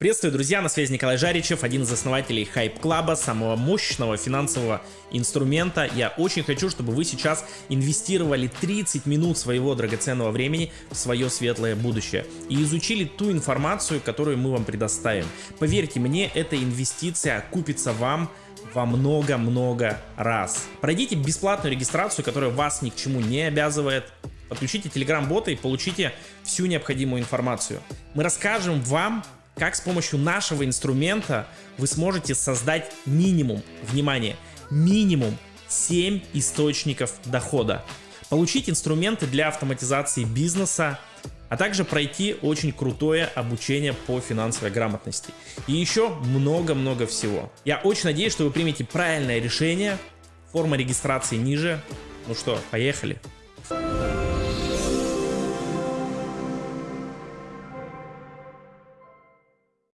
Приветствую, друзья, на связи Николай Жаричев, один из основателей Hype Club, самого мощного финансового инструмента. Я очень хочу, чтобы вы сейчас инвестировали 30 минут своего драгоценного времени в свое светлое будущее и изучили ту информацию, которую мы вам предоставим. Поверьте мне, эта инвестиция окупится вам во много-много раз. Пройдите бесплатную регистрацию, которая вас ни к чему не обязывает. Подключите телеграм-бота и получите всю необходимую информацию. Мы расскажем вам, как с помощью нашего инструмента вы сможете создать минимум, внимание, минимум 7 источников дохода. Получить инструменты для автоматизации бизнеса, а также пройти очень крутое обучение по финансовой грамотности. И еще много-много всего. Я очень надеюсь, что вы примете правильное решение. Форма регистрации ниже. Ну что, поехали. Поехали.